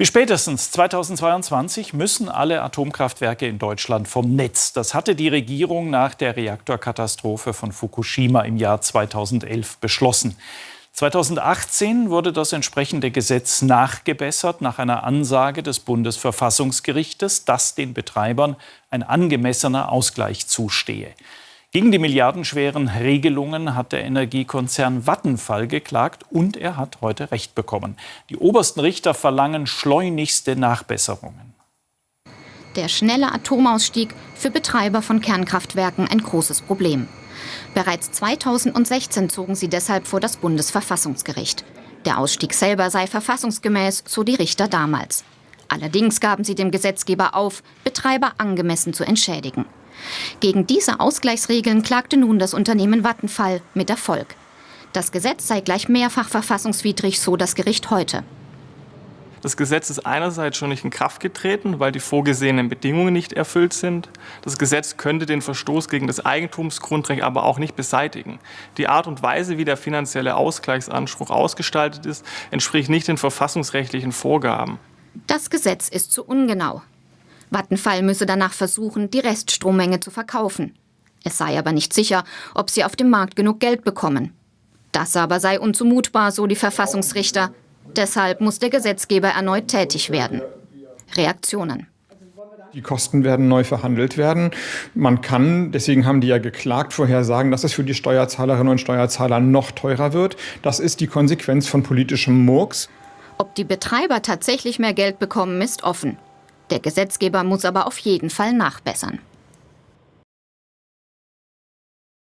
Bis spätestens 2022 müssen alle Atomkraftwerke in Deutschland vom Netz. Das hatte die Regierung nach der Reaktorkatastrophe von Fukushima im Jahr 2011 beschlossen. 2018 wurde das entsprechende Gesetz nachgebessert nach einer Ansage des Bundesverfassungsgerichtes, dass den Betreibern ein angemessener Ausgleich zustehe. Gegen die milliardenschweren Regelungen hat der Energiekonzern Vattenfall geklagt und er hat heute Recht bekommen. Die obersten Richter verlangen schleunigste Nachbesserungen. Der schnelle Atomausstieg für Betreiber von Kernkraftwerken ein großes Problem. Bereits 2016 zogen sie deshalb vor das Bundesverfassungsgericht. Der Ausstieg selber sei verfassungsgemäß, so die Richter damals. Allerdings gaben sie dem Gesetzgeber auf, Betreiber angemessen zu entschädigen. Gegen diese Ausgleichsregeln klagte nun das Unternehmen Vattenfall mit Erfolg. Das Gesetz sei gleich mehrfach verfassungswidrig, so das Gericht heute. Das Gesetz ist einerseits schon nicht in Kraft getreten, weil die vorgesehenen Bedingungen nicht erfüllt sind. Das Gesetz könnte den Verstoß gegen das Eigentumsgrundrecht aber auch nicht beseitigen. Die Art und Weise, wie der finanzielle Ausgleichsanspruch ausgestaltet ist, entspricht nicht den verfassungsrechtlichen Vorgaben. Das Gesetz ist zu ungenau. Vattenfall müsse danach versuchen, die Reststrommenge zu verkaufen. Es sei aber nicht sicher, ob sie auf dem Markt genug Geld bekommen. Das aber sei unzumutbar, so die Verfassungsrichter. Deshalb muss der Gesetzgeber erneut tätig werden. Reaktionen. Die Kosten werden neu verhandelt werden. Man kann, deswegen haben die ja geklagt, vorher sagen, dass es für die Steuerzahlerinnen und Steuerzahler noch teurer wird. Das ist die Konsequenz von politischem Murks. Ob die Betreiber tatsächlich mehr Geld bekommen, ist offen. Der Gesetzgeber muss aber auf jeden Fall nachbessern.